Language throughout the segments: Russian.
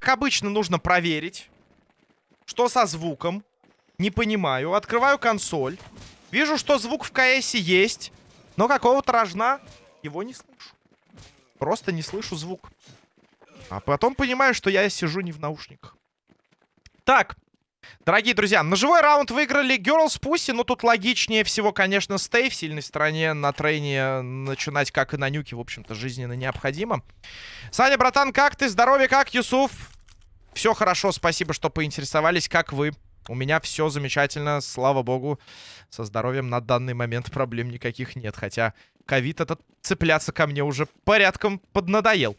Как обычно, нужно проверить, что со звуком. Не понимаю. Открываю консоль. Вижу, что звук в КС есть, но какого-то рожна его не слышу. Просто не слышу звук. А потом понимаю, что я сижу не в наушниках. Так, дорогие друзья, на живой раунд выиграли Girls Pussy, но тут логичнее всего, конечно, стей в сильной стороне на трейне начинать, как и на нюке, в общем-то, жизненно необходимо. Саня, братан, как ты? Здоровье как, Юсуф? Все хорошо, спасибо, что поинтересовались. Как вы? У меня все замечательно, слава богу. Со здоровьем на данный момент проблем никаких нет. Хотя ковид этот цепляться ко мне уже порядком поднадоел.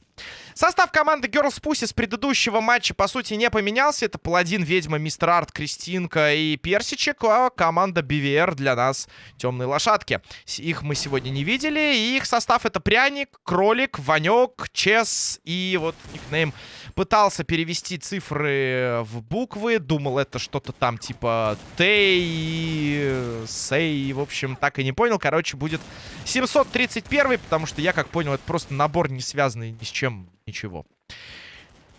Состав команды Girls Pussy с предыдущего матча, по сути, не поменялся. Это Паладин, Ведьма, Мистер Арт, Кристинка и Персичек. А команда BVR для нас темные лошадки. Их мы сегодня не видели. И их состав это Пряник, Кролик, Ванек, Чес и вот никнейм пытался перевести цифры в буквы. Думал, это что-то там типа Тей, Сей. В общем, так и не понял. Короче, будет 731, потому что я, как понял, это просто набор, не связанный ни с чем, ничего.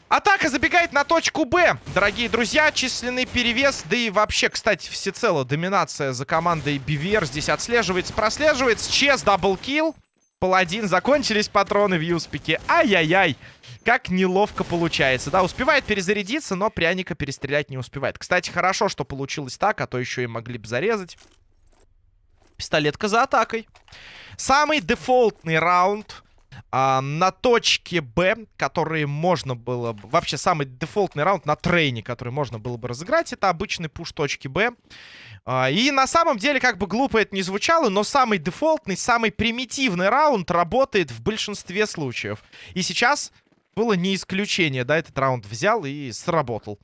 Атака забегает на точку Б, дорогие друзья. Численный перевес, да и вообще, кстати, всецело доминация за командой BVR здесь отслеживается, прослеживается. Чес, double kill. Паладин, закончились патроны в юспике. Ай-яй-яй. Как неловко получается. Да, успевает перезарядиться, но пряника перестрелять не успевает. Кстати, хорошо, что получилось так, а то еще и могли бы зарезать. Пистолетка за атакой. Самый дефолтный раунд а, на точке Б, который можно было бы... Вообще, самый дефолтный раунд на трейне, который можно было бы разыграть, это обычный пуш точки Б. А, и на самом деле, как бы глупо это не звучало, но самый дефолтный, самый примитивный раунд работает в большинстве случаев. И сейчас было не исключение, да, этот раунд взял и сработал.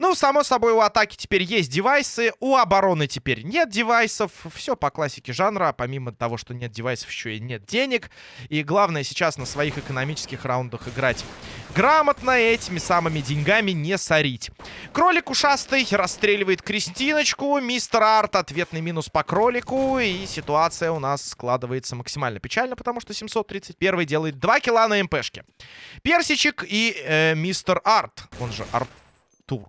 Ну, само собой, у атаки теперь есть девайсы, у обороны теперь нет девайсов. Все по классике жанра, помимо того, что нет девайсов, еще и нет денег. И главное сейчас на своих экономических раундах играть грамотно, этими самыми деньгами не сорить. Кролик ушастый расстреливает Кристиночку, мистер Арт ответный минус по кролику, и ситуация у нас складывается максимально печально, потому что 731 делает 2 килла на МПшке. Персичек и э, мистер Арт, он же Артур.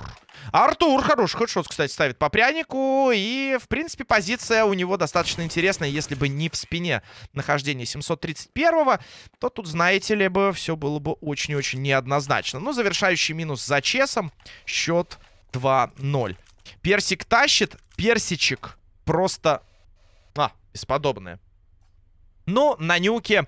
Артур хороший хедшот, кстати, ставит по прянику. И, в принципе, позиция у него достаточно интересная. Если бы не в спине нахождение 731-го, то тут, знаете ли, бы все было бы очень-очень неоднозначно. Но завершающий минус за чесом. Счет 2-0. Персик тащит. Персичек просто... А, бесподобное. Но на нюке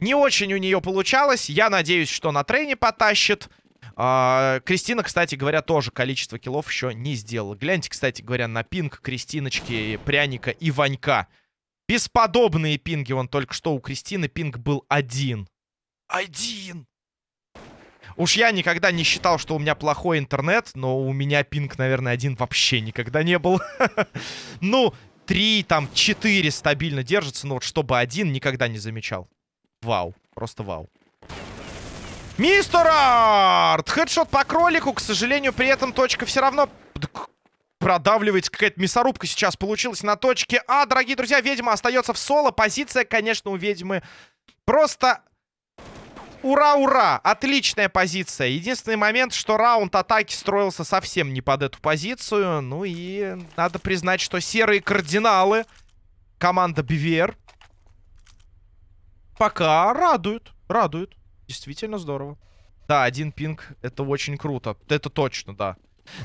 не очень у нее получалось. Я надеюсь, что на трейне потащит. А, Кристина, кстати говоря, тоже количество киллов еще не сделала. Гляньте, кстати говоря, на пинг Кристиночки, Пряника и Ванька. Бесподобные пинги. Вон только что у Кристины пинг был один. Один! Уж я никогда не считал, что у меня плохой интернет, но у меня пинг, наверное, один вообще никогда не был. Ну, три, там, четыре стабильно держится, но вот чтобы один никогда не замечал. Вау, просто вау. Мистер Арт! Хедшот по кролику. К сожалению, при этом точка все равно продавливается. Какая-то мясорубка сейчас получилась на точке А. Дорогие друзья, ведьма остается в соло. Позиция, конечно, у ведьмы просто... Ура-ура! Отличная позиция. Единственный момент, что раунд атаки строился совсем не под эту позицию. Ну и надо признать, что серые кардиналы команда BVR пока радуют. Радуют. Действительно здорово. Да, один пинг, это очень круто. Это точно, да.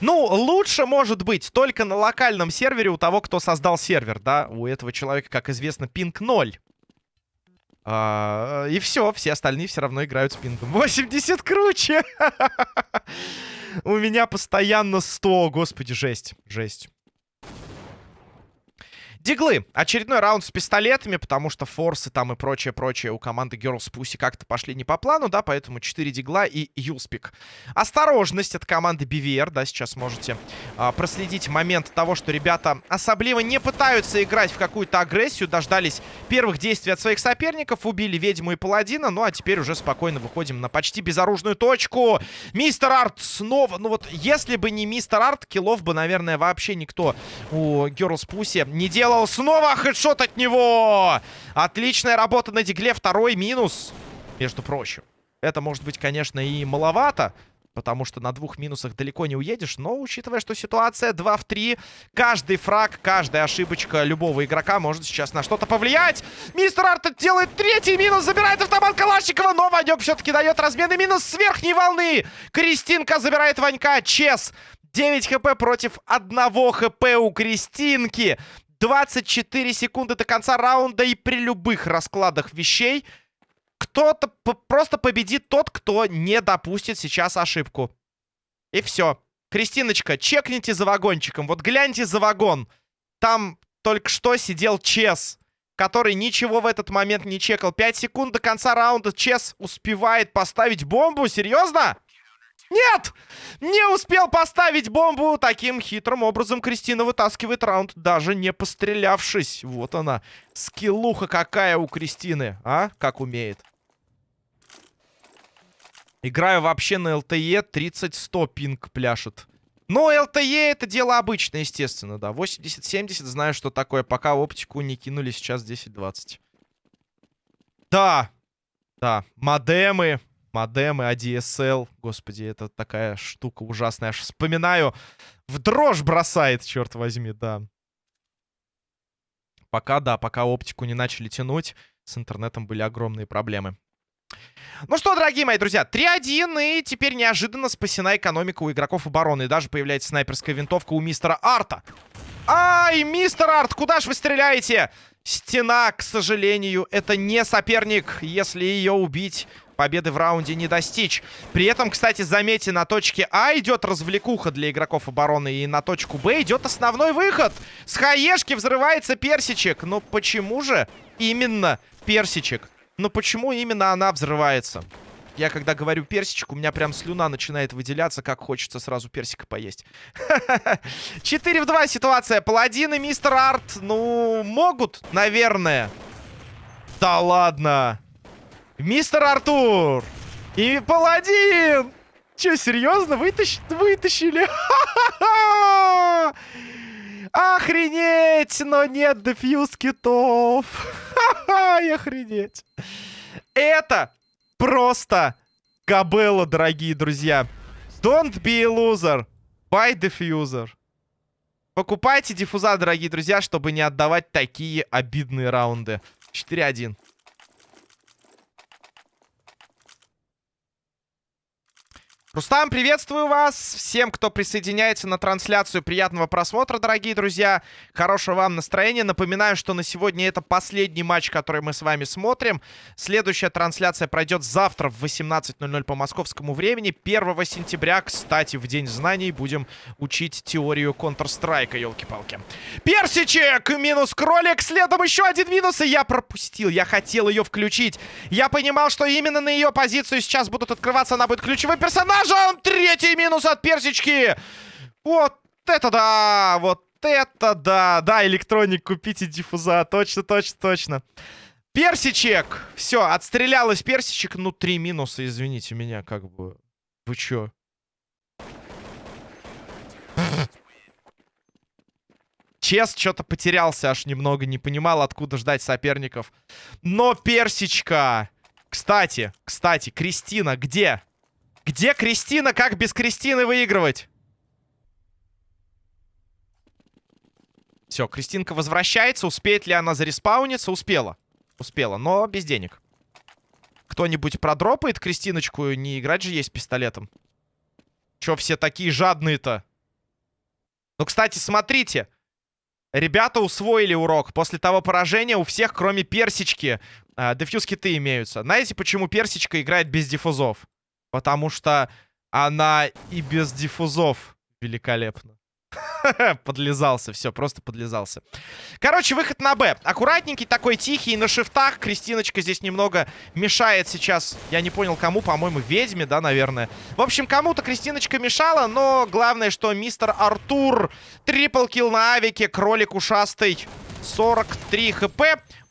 Ну, лучше может быть только на локальном сервере у того, кто создал сервер, да. У этого человека, как известно, пинг 0. А, и все, все остальные все равно играют с пингом. 80 круче! У меня постоянно 100, господи, жесть, жесть. Диглы. Очередной раунд с пистолетами, потому что форсы там и прочее-прочее у команды Girls Pussy как-то пошли не по плану, да, поэтому 4 дигла и юлспик. Осторожность от команды BVR, да, сейчас можете а, проследить момент того, что ребята особливо не пытаются играть в какую-то агрессию, дождались первых действий от своих соперников, убили ведьму и паладина, ну а теперь уже спокойно выходим на почти безоружную точку. Мистер Арт снова, ну вот если бы не Мистер Арт, киллов бы, наверное, вообще никто у Girls Pussy не делал сделал. Снова хедшот от него. Отличная работа на дигле. Второй минус, между прочим. Это может быть, конечно, и маловато. Потому что на двух минусах далеко не уедешь. Но, учитывая, что ситуация 2 в 3, каждый фраг, каждая ошибочка любого игрока может сейчас на что-то повлиять. Мистер Арт делает третий минус, забирает автомат Калашникова. Но Ванек все-таки дает разменный минус с верхней волны. Кристинка забирает Ванька. Чес 9 хп против 1 хп у Кристинки. 24 секунды до конца раунда. И при любых раскладах вещей кто-то просто победит тот, кто не допустит сейчас ошибку. И все. Кристиночка, чекните за вагончиком. Вот гляньте за вагон. Там только что сидел Чес, который ничего в этот момент не чекал. 5 секунд до конца раунда Чес успевает поставить бомбу. Серьезно? Нет! Не успел поставить бомбу. Таким хитрым образом Кристина вытаскивает раунд, даже не пострелявшись. Вот она. Скиллуха какая у Кристины, а? Как умеет. Играю вообще на LTE 30-100 пинг пляшет. Но LTE это дело обычное, естественно, да. 80-70 знаю, что такое, пока оптику не кинули сейчас 10-20. Да, да, модемы, модемы, ADSL. Господи, это такая штука ужасная. Аж вспоминаю, в дрожь бросает, черт возьми, да. Пока, да, пока оптику не начали тянуть, с интернетом были огромные проблемы. Ну что, дорогие мои друзья, 3-1, и теперь неожиданно спасена экономика у игроков обороны. И даже появляется снайперская винтовка у мистера Арта. Ай, мистер Арт, куда же вы стреляете? Стена, к сожалению, это не соперник. Если ее убить, победы в раунде не достичь. При этом, кстати, заметьте, на точке А идет развлекуха для игроков обороны. И на точку Б идет основной выход. С хаешки взрывается персичек. Но почему же именно персичек? Но почему именно она взрывается? Я когда говорю персичек, у меня прям слюна начинает выделяться, как хочется сразу персика поесть. 4 в 2 ситуация. Паладин и мистер Арт, ну, могут, наверное. Да ладно. Мистер Артур и Паладин. Че, серьезно? Вытащ... Вытащили? Охренеть! Но нет дефьюз китов. Охренеть. Это просто кабелла, дорогие друзья. Don't be a loser. Buy diffuser. Покупайте диффуза, дорогие друзья, чтобы не отдавать такие обидные раунды. 4-1. Рустам, приветствую вас. Всем, кто присоединяется на трансляцию, приятного просмотра, дорогие друзья. Хорошего вам настроения. Напоминаю, что на сегодня это последний матч, который мы с вами смотрим. Следующая трансляция пройдет завтра в 18.00 по московскому времени. 1 сентября, кстати, в День знаний будем учить теорию Counter-Strike, елки-палки. Персичек! Минус кролик. Следом еще один минус, и я пропустил. Я хотел ее включить. Я понимал, что именно на ее позицию сейчас будут открываться. Она будет ключевой персонаж ножом! Третий минус от персички! Вот это да! Вот это да! Да, электроник, купите диффуза. Точно, точно, точно. Персичек! Все, отстрелялась персичек. Ну, три минуса, извините меня, как бы. Вы чё? Чес что-то потерялся аж немного, не понимал, откуда ждать соперников. Но персичка! Кстати, кстати, Кристина где? Где Кристина? Как без Кристины выигрывать? Все, Кристинка возвращается. Успеет ли она зареспауниться? Успела. Успела, но без денег. Кто-нибудь продропает Кристиночку? Не играть же есть пистолетом. Че все такие жадные-то? Ну, кстати, смотрите. Ребята усвоили урок. После того поражения у всех, кроме персички, э, дефьюз-киты имеются. Знаете, почему персичка играет без диффузов? Потому что она и без диффузов великолепна. Подлезался, все, просто подлезался. Короче, выход на Б. Аккуратненький, такой тихий, на шифтах. Кристиночка здесь немного мешает сейчас. Я не понял, кому, по-моему, ведьме, да, наверное. В общем, кому-то Кристиночка мешала, но главное, что мистер Артур. Трипл килл на авике, кролик ушастый. 43 хп.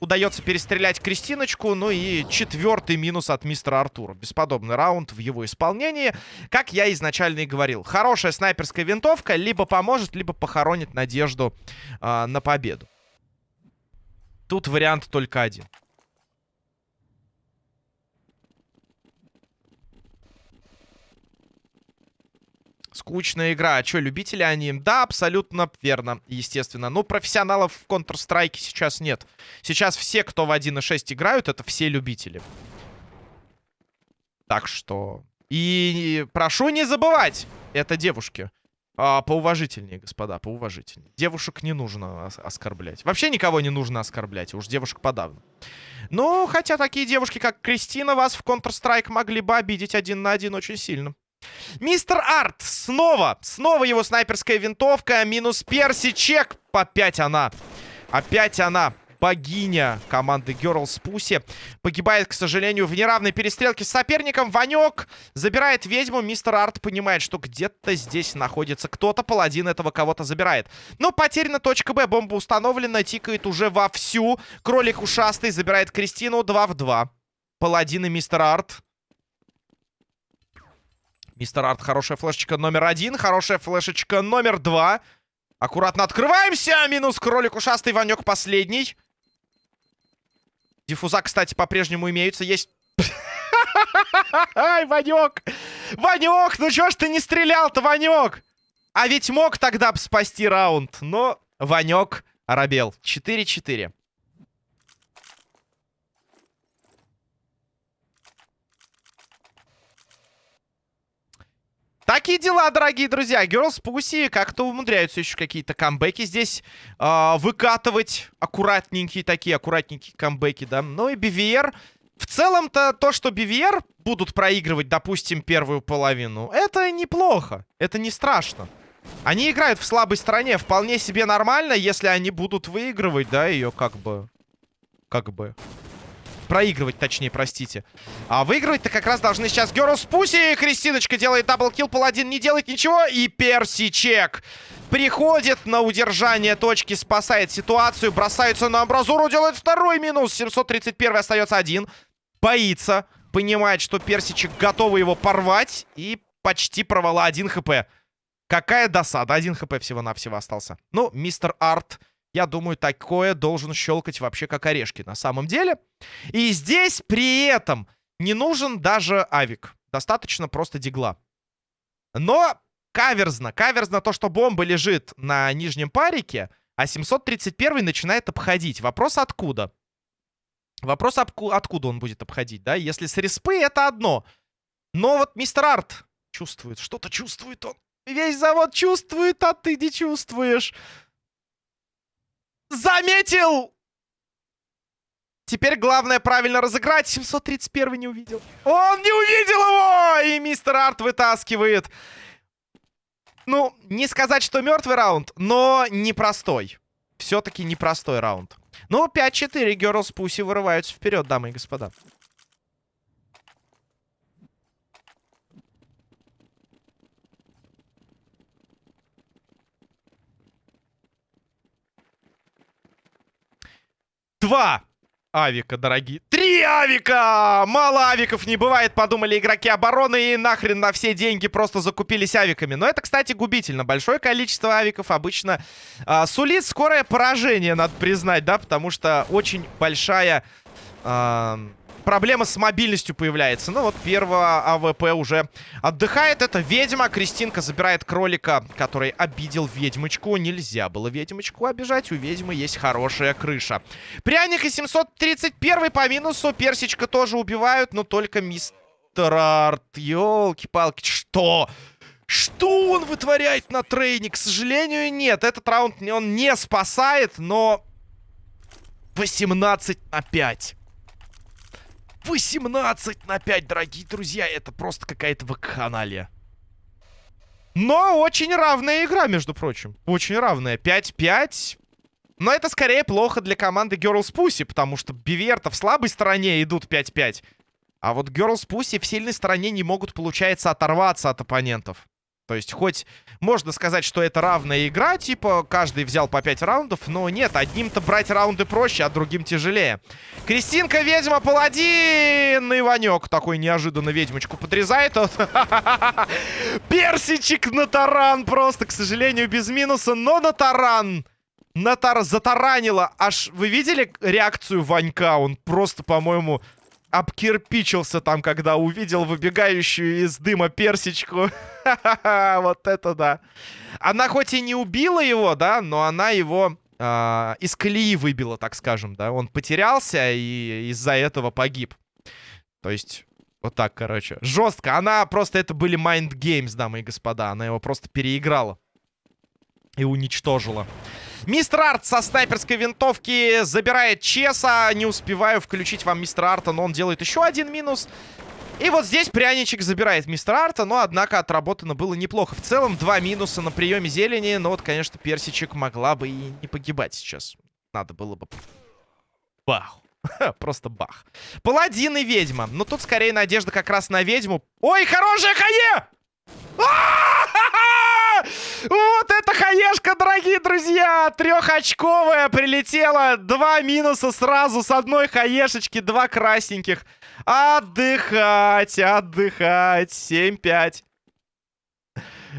Удается перестрелять Кристиночку. Ну и четвертый минус от мистера Артура. Бесподобный раунд в его исполнении. Как я изначально и говорил. Хорошая снайперская винтовка либо поможет, либо похоронит надежду э, на победу. Тут вариант только один. Скучная игра. А что, любители они? Да, абсолютно верно, естественно. Ну, профессионалов в Counter-Strike сейчас нет. Сейчас все, кто в 1.6 играют, это все любители. Так что... И прошу не забывать, это девушки. А, поуважительнее, господа, поуважительнее. Девушек не нужно оскорблять. Вообще никого не нужно оскорблять, уж девушек подавно. Ну, хотя такие девушки, как Кристина, вас в Counter-Strike могли бы обидеть один на один очень сильно. Мистер Арт, снова, снова его снайперская винтовка, минус Перси, чек, опять она, опять она, богиня команды Girls Pussy, погибает, к сожалению, в неравной перестрелке с соперником, Ванек забирает ведьму, мистер Арт понимает, что где-то здесь находится кто-то, паладин этого кого-то забирает. Но потеряна точка Б, бомба установлена, тикает уже вовсю, кролик ушастый забирает Кристину. 2 в 2. Паладин и мистер Арт Мистер Арт, хорошая флешечка номер один. Хорошая флешечка номер два. Аккуратно открываемся. Минус кролик ушастый. Ванек последний. Диффуза, кстати, по-прежнему имеются. Есть... Ай, Ванек! Ванек, ну чё ж ты не стрелял-то, Ванек? А ведь мог тогда бы спасти раунд. Но Ванек оробел. 4-4. Такие дела, дорогие друзья. Girls Pussy как-то умудряются еще какие-то камбэки здесь э, выкатывать. Аккуратненькие такие, аккуратненькие камбэки, да. Ну и BVR. В целом-то то, что BVR будут проигрывать, допустим, первую половину, это неплохо. Это не страшно. Они играют в слабой стороне. Вполне себе нормально, если они будут выигрывать, да, ее как бы... Как бы... Проигрывать, точнее, простите. А выигрывать-то как раз должны сейчас Герус Пуси. Кристиночка делает double kill, паладин не делает ничего. И Персичек приходит на удержание точки, спасает ситуацию. Бросается на амбразуру, делает второй минус. 731 остается один. Боится, понимает, что Персичек готовы его порвать. И почти провала 1 HP. Какая досада. 1 HP всего-навсего остался. Ну, мистер Арт... Я думаю, такое должен щелкать вообще как орешки на самом деле. И здесь при этом не нужен даже авик. Достаточно просто дигла. Но каверзно. Каверзно то, что бомба лежит на нижнем парике, а 731 начинает обходить. Вопрос откуда? Вопрос откуда он будет обходить, да? Если с респы, это одно. Но вот мистер Арт чувствует. Что-то чувствует он. Весь завод чувствует, а ты не чувствуешь. Заметил! Теперь главное правильно разыграть. 731 не увидел. Он не увидел его! И мистер Арт вытаскивает. Ну, не сказать, что мертвый раунд, но непростой. Все-таки непростой раунд. Ну, 5-4. Girls Pussy вырываются вперед, дамы и господа. Два авика, дорогие. Три авика! Мало авиков не бывает, подумали игроки обороны и нахрен на все деньги просто закупились авиками. Но это, кстати, губительно. Большое количество авиков обычно а, сулит скорое поражение, надо признать, да, потому что очень большая... А, проблема с мобильностью появляется. Ну вот первого AWP уже отдыхает. Это ведьма. Кристинка забирает кролика, который обидел ведьмочку. Нельзя было ведьмочку обижать. У ведьмы есть хорошая крыша. Пряник и 731 по минусу. Персичка тоже убивают, но только мистер Арт. Ёлки-палки, что? Что он вытворяет на трейне? К сожалению, нет. Этот раунд он не спасает, но... 18 на 5. 18 на 5, дорогие друзья. Это просто какая-то вакханалия. Но очень равная игра, между прочим. Очень равная. 5-5. Но это скорее плохо для команды Girls Pussy, потому что Биверта в слабой стороне идут 5-5. А вот Girls Pussy в сильной стороне не могут, получается, оторваться от оппонентов. То есть хоть можно сказать, что это равная игра, типа каждый взял по 5 раундов, но нет, одним-то брать раунды проще, а другим тяжелее. Кристинка, ведьма, паладин! Иванек такой неожиданно ведьмочку подрезает. Персичек на таран просто, к сожалению, без минуса, но на таран. натар затаранило. Аж вы видели реакцию Ванька? Он просто, по-моему, обкирпичился там, когда увидел выбегающую из дыма персичку. Вот это да. Она хоть и не убила его, да, но она его э, из колеи выбила, так скажем, да. Он потерялся и из-за этого погиб. То есть, вот так, короче. Жестко. Она просто, это были mind games, дамы и господа. Она его просто переиграла. И уничтожила. Мистер Арт со снайперской винтовки забирает Чеса. Не успеваю включить вам мистера Арта, но он делает еще один минус. И вот здесь пряничек забирает мистер Арта, но, однако, отработано было неплохо. В целом, два минуса на приеме зелени. Но вот, конечно, персичек могла бы и не погибать сейчас. Надо было бы... Бах. Просто бах. Паладин и ведьма. Но тут скорее надежда как раз на ведьму. Ой, хорошая хае! Вот это хаешка, дорогие друзья! Трехочковая прилетела. Два минуса сразу с одной хаешечки, два красненьких. Отдыхать, отдыхать. 7-5.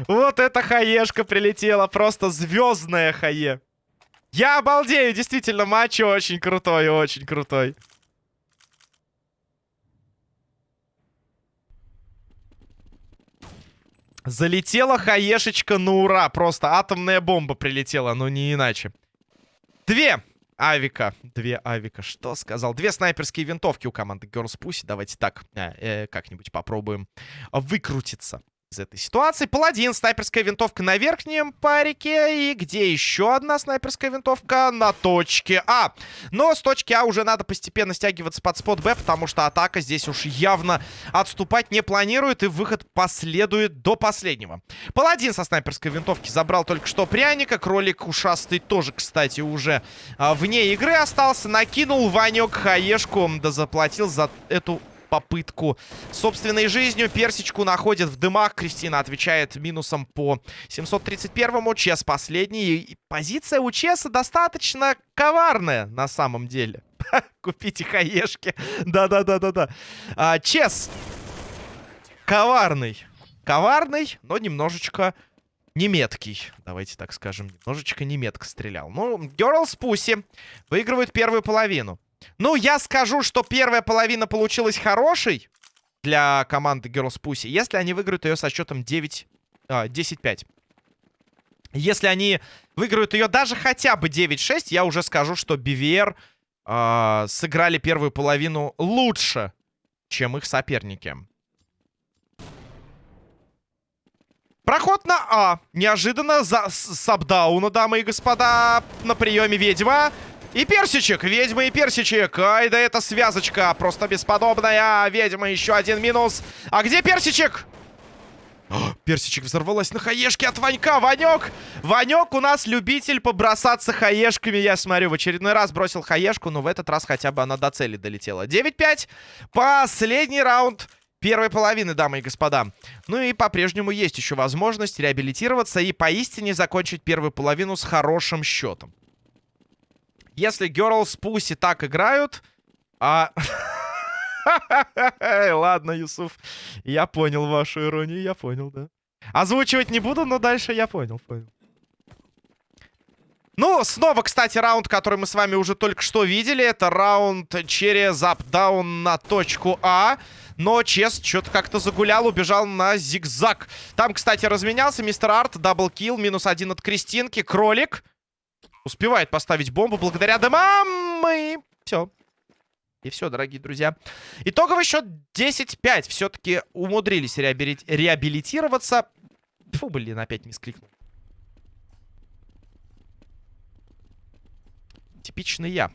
Вот эта хаешка прилетела. Просто звездная хае. Я обалдею, действительно, матч очень крутой, очень крутой. Залетела хаешечка на ура. Просто атомная бомба прилетела, но не иначе. Две авика. Две авика. Что сказал? Две снайперские винтовки у команды Girls Pussy. Давайте так э, э, как-нибудь попробуем выкрутиться из этой ситуации. Паладин, снайперская винтовка на верхнем парике. И где еще одна снайперская винтовка? На точке А. Но с точки А уже надо постепенно стягиваться под спот Б, потому что атака здесь уж явно отступать не планирует. И выход последует до последнего. Паладин со снайперской винтовки забрал только что пряника. Кролик ушастый тоже, кстати, уже а, вне игры остался. Накинул Ванек хаешку, да заплатил за эту попытку собственной жизнью. Персичку находит в дымах. Кристина отвечает минусом по 731-му. Чес последний. И позиция у Чеса достаточно коварная на самом деле. Купите хаешки. Да-да-да-да-да. А, Чес коварный. Коварный, но немножечко неметкий. Давайте так скажем. Немножечко неметко стрелял. Ну, Girls Pussy выигрывают первую половину. Ну, я скажу, что первая половина получилась хорошей для команды Girls Pussy, если они выиграют ее со счетом 9, а, 10-5. Если они выиграют ее даже хотя бы 9-6, я уже скажу, что BVR э, сыграли первую половину лучше, чем их соперники. Проход на А. Неожиданно за сабдауна, дамы и господа, на приеме ведьма. И персичек, ведьма и персичек. Ай, да это связочка просто бесподобная. Ведьма, еще один минус. А где персичек? О, персичек взорвалась на хаешке от Ванька. Ванек! Ванек у нас любитель побросаться хаешками. Я смотрю, в очередной раз бросил хаешку, но в этот раз хотя бы она до цели долетела. 9-5. Последний раунд первой половины, дамы и господа. Ну и по-прежнему есть еще возможность реабилитироваться и поистине закончить первую половину с хорошим счетом. Если Girls Pussy так играют... А... Ладно, Юсуф. Я понял вашу иронию, я понял, да. Озвучивать не буду, но дальше я понял, понял. Ну, снова, кстати, раунд, который мы с вами уже только что видели. Это раунд через up-down на точку А. Но Чес что-то как-то загулял, убежал на зигзаг. Там, кстати, разменялся мистер Арт, double kill, минус один от Кристинки, кролик. Успевает поставить бомбу благодаря дымам. И все. И все, дорогие друзья. Итоговый счет 10-5. Все-таки умудрились реабили... реабилитироваться. Фу, блин, опять мискликнул. Типичный я.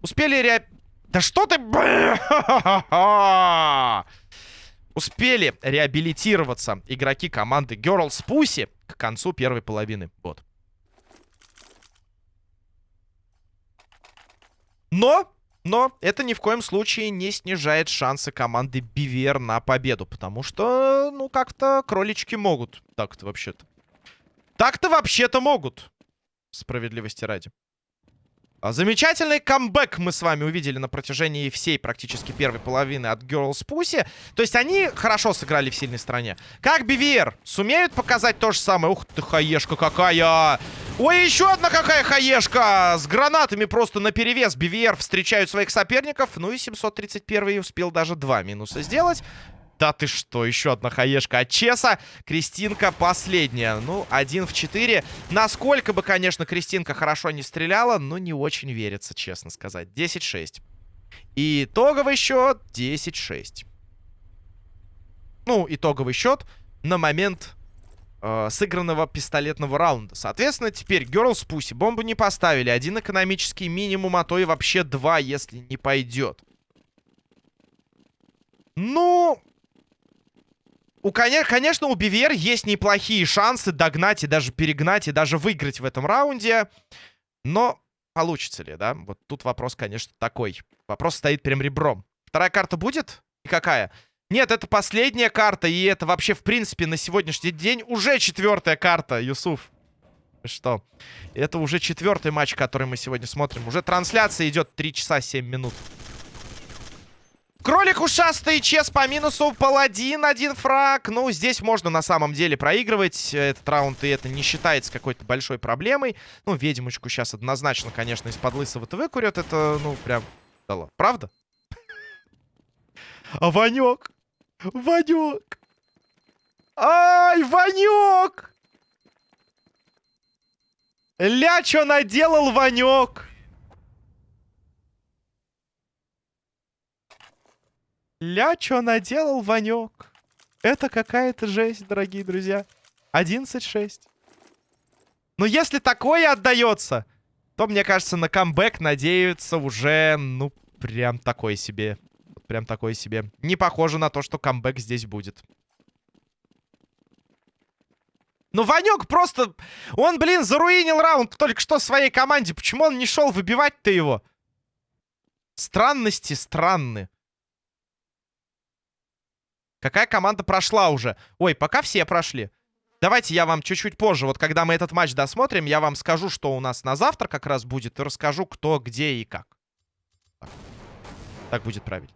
Успели ре... Да что ты... Успели реабилитироваться игроки команды Girls Pussy к концу первой половины. Вот. Но, но это ни в коем случае не снижает шансы команды Бивер на победу. Потому что, ну, как-то кролички могут. Так-то вообще-то. Так-то вообще-то могут. Справедливости ради. А, замечательный камбэк мы с вами увидели на протяжении всей практически первой половины от Girls Pussy. То есть они хорошо сыграли в сильной стране. Как BVR сумеют показать то же самое? Ух ты, хаешка какая! Ой, еще одна какая хаешка! С гранатами просто на перевес. BVR встречают своих соперников. Ну и 731 успел даже два минуса сделать. Да ты что, еще одна хаешка от Чеса. Кристинка последняя. Ну, один в четыре. Насколько бы, конечно, Кристинка хорошо не стреляла, но не очень верится, честно сказать. 10-6. И итоговый счет 10-6. Ну, итоговый счет на момент э, сыгранного пистолетного раунда. Соответственно, теперь Girls Pussy бомбу не поставили. Один экономический минимум, а то и вообще два, если не пойдет. Ну, у, конечно, у Бивер есть неплохие шансы догнать и даже перегнать, и даже выиграть в этом раунде. Но получится ли, да? Вот тут вопрос, конечно, такой. Вопрос стоит прям ребром. Вторая карта будет? И какая? Нет, это последняя карта, и это вообще, в принципе, на сегодняшний день уже четвертая карта, Юсуф. Что? Это уже четвертый матч, который мы сегодня смотрим. Уже трансляция идет 3 часа 7 минут. Кролик ушастый, чес по минусу, паладин, один фраг. Ну, здесь можно на самом деле проигрывать этот раунд, и это не считается какой-то большой проблемой. Ну, ведьмочку сейчас однозначно, конечно, из-под лысого-то выкурят. Это, ну, прям... Да Правда? А Ванек! Ванек! Ай, Ванек! Ля, что наделал Ванек? Ля, что наделал Ванек? Это какая-то жесть, дорогие друзья. 11-6. Но если такое отдается, то, мне кажется, на камбэк надеются уже, ну, прям такой себе. Прям такой себе. Не похоже на то, что камбэк здесь будет. Ну, Ванек просто... Он, блин, заруинил раунд только что своей команде. Почему он не шел выбивать-то его? Странности странны. Какая команда прошла уже? Ой, пока все прошли. Давайте я вам чуть-чуть позже, вот когда мы этот матч досмотрим, я вам скажу, что у нас на завтра как раз будет, и расскажу, кто, где и как. Так, так будет правильно.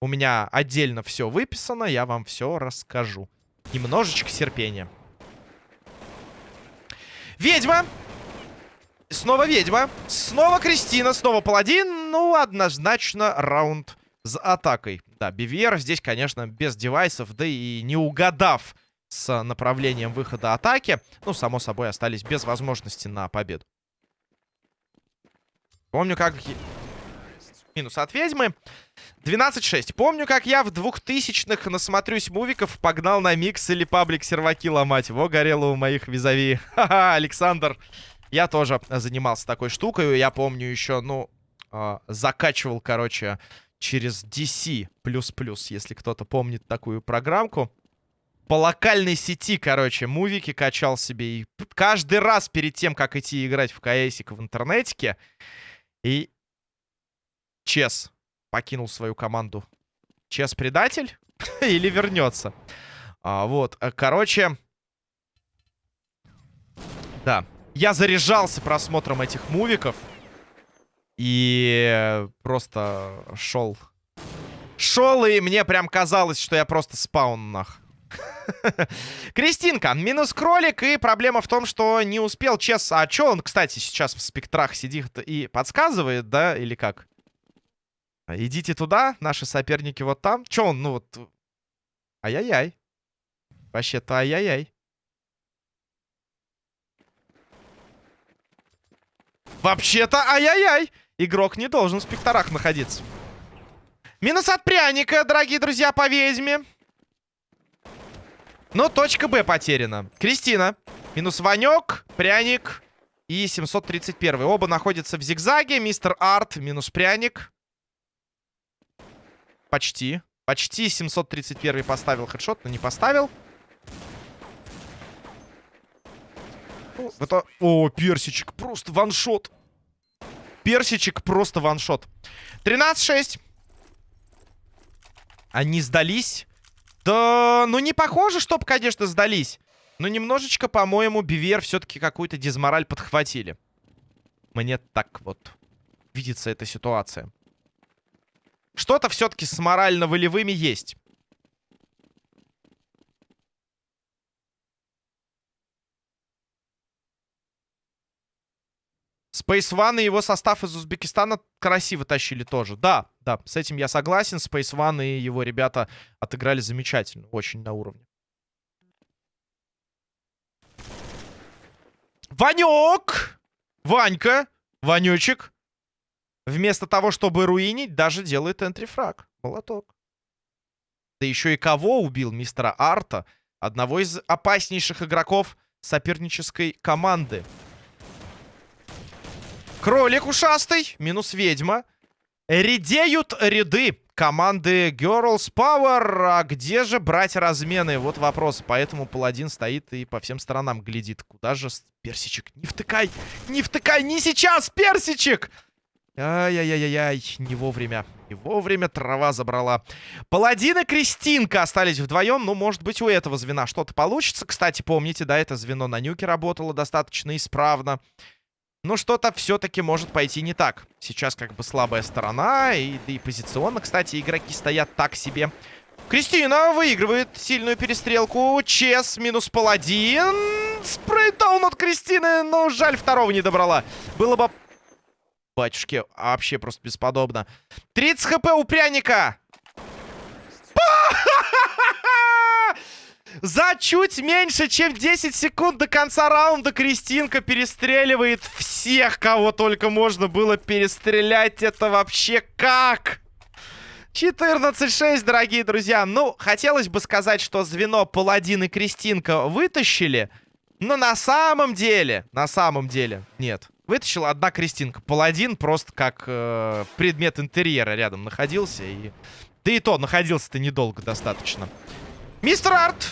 У меня отдельно все выписано, я вам все расскажу. Немножечко терпения. Ведьма. Снова ведьма. Снова Кристина, снова паладин. Ну, однозначно раунд с атакой. Да, BVR здесь, конечно, без девайсов, да и не угадав с направлением выхода атаки, ну, само собой, остались без возможности на победу. Помню, как... Минус от ведьмы. 12-6. Помню, как я в 2000-х насмотрюсь мувиков, погнал на микс или паблик серваки ломать. Во, горело у моих визави. Ха-ха, Александр. Я тоже занимался такой штукой. Я помню еще, ну, э, закачивал, короче, через DC++, если кто-то помнит такую программку. По локальной сети, короче, мувики качал себе. И каждый раз перед тем, как идти играть в КСик в интернетике, и Чес покинул свою команду. Чес предатель? Или вернется? А, вот, э, короче... Да. Я заряжался просмотром этих мувиков. И просто шел. Шел, и мне прям казалось, что я просто спаун нах. Кристинка, минус кролик, и проблема в том, что не успел Чес... А что он, кстати, сейчас в спектрах сидит и подсказывает, да, или как? Идите туда, наши соперники вот там. Че он, ну вот... Ай-яй-яй. Вообще-то ай-яй-яй. Вообще-то ай-яй-яй. Игрок не должен в спекторах находиться. Минус от пряника, дорогие друзья, по ведьме. Но точка Б потеряна. Кристина. Минус Ванек, пряник и 731. Оба находятся в зигзаге. Мистер Арт, минус пряник. Почти. Почти 731 поставил хедшот, но не поставил. Это... О, персичек, просто ваншот персичек просто ваншот. 13-6. Они сдались? Да, ну не похоже, чтоб, конечно, сдались. Но немножечко, по-моему, Бивер все-таки какую-то дизмораль подхватили. Мне так вот видится эта ситуация. Что-то все-таки с морально-волевыми есть. Space One и его состав из Узбекистана красиво тащили тоже. Да, да, с этим я согласен. Space One и его ребята отыграли замечательно. Очень на уровне. Ванек! Ванька! Ванечек! Вместо того, чтобы руинить, даже делает энтрифраг. Молоток. Да еще и кого убил мистера Арта? Одного из опаснейших игроков сопернической команды. Кролик ушастый. Минус ведьма. Редеют ряды команды Girls Power. А где же брать размены? Вот вопрос. Поэтому паладин стоит и по всем сторонам глядит. Куда же персичек? Не втыкай! Не втыкай! Не сейчас, персичек! Ай-яй-яй-яй, не вовремя. Не вовремя трава забрала. Паладин и Кристинка остались вдвоем. Ну, может быть, у этого звена что-то получится. Кстати, помните, да, это звено на нюке работало достаточно исправно. Но что-то все-таки может пойти не так. Сейчас как бы слабая сторона. И, да и позиционно, кстати, игроки стоят так себе. Кристина выигрывает сильную перестрелку. Чес минус паладин. Спрейдаун от Кристины. Но жаль, второго не добрала. Было бы батюшки, вообще просто бесподобно. 30 хп у пряника! За чуть меньше, чем 10 секунд до конца раунда Кристинка перестреливает всех, кого только можно было перестрелять. Это вообще как? 14-6, дорогие друзья. Ну, хотелось бы сказать, что звено Паладин и Кристинка вытащили. Но на самом деле, на самом деле, нет. Вытащила одна Кристинка. Паладин просто как э, предмет интерьера рядом находился. И... Да и то, находился-то недолго достаточно. Мистер Арт!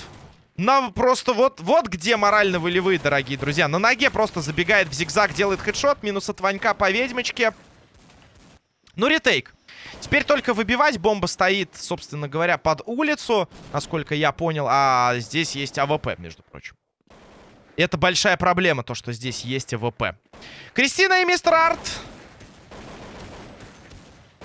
Нам просто вот, вот где морально-волевые, дорогие друзья. На ноге просто забегает в зигзаг, делает хедшот. Минус от Ванька по ведьмочке. Ну, retake. Теперь только выбивать. Бомба стоит, собственно говоря, под улицу, насколько я понял. А здесь есть AWP, между прочим. Это большая проблема, то, что здесь есть AWP. Кристина и мистер Арт.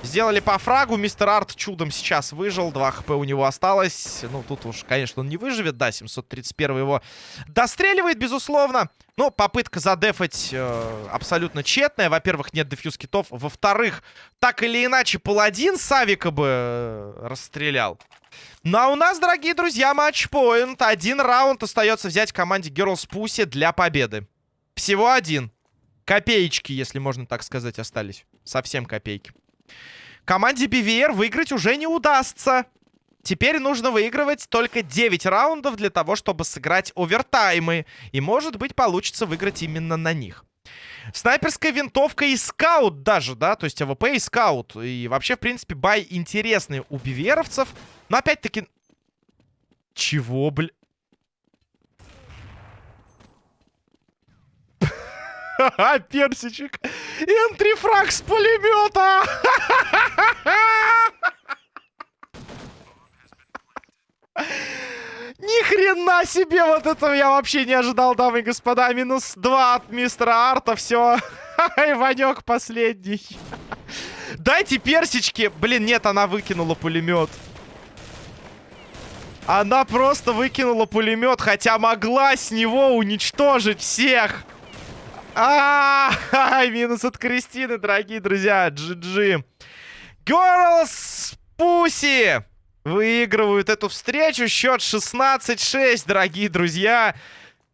Сделали по фрагу. Мистер Арт чудом сейчас выжил. 2 HP у него осталось. Ну, тут уж, конечно, он не выживет. Да, 731 его достреливает, безусловно. Но попытка задефать э, абсолютно тщетная. Во-первых, нет defuse kit ов. Во-вторых, так или иначе, паладин Савика бы э, расстрелял. Ну а у нас, дорогие друзья, матчпоинт. Один раунд остается взять команде Girls Pussy для победы. Всего один. Копеечки, если можно так сказать, остались. Совсем копейки. Команде BVR выиграть уже не удастся. Теперь нужно выигрывать только 9 раундов для того, чтобы сыграть овертаймы. И, может быть, получится выиграть именно на них. Снайперская винтовка и скаут даже, да? То есть AWP и скаут. И вообще, в принципе, buy интересный у биверовцев. Но опять-таки... Чего, бля... Персичек. Entry frag с пулемета. Ни хрена себе, вот этого я вообще не ожидал, дамы и господа. Минус 2 от мистера Арта, все. И Ванек последний. Дайте персички. Блин, нет, она выкинула пулемет. Она просто выкинула пулемет, хотя могла с него уничтожить всех. А, -а, -а минус от Кристины, дорогие друзья. GG. Girls Pussy выигрывают эту встречу. Счет 16-6, дорогие друзья.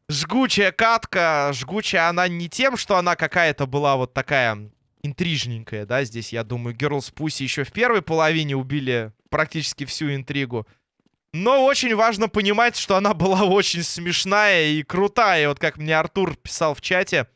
Жгучая катка. Жгучая она не тем, что она какая-то была вот такая интрижненькая, да. Здесь, я думаю, Girls Pussy еще в первой половине убили практически всю интригу. Но очень важно понимать, что она была очень смешная и крутая. Вот как мне Артур писал в чате,